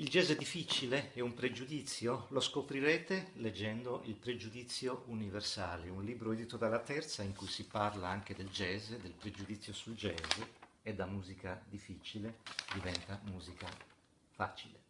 Il jazz è difficile? È un pregiudizio? Lo scoprirete leggendo Il pregiudizio universale, un libro edito dalla Terza in cui si parla anche del jazz, del pregiudizio sul jazz e da musica difficile diventa musica facile.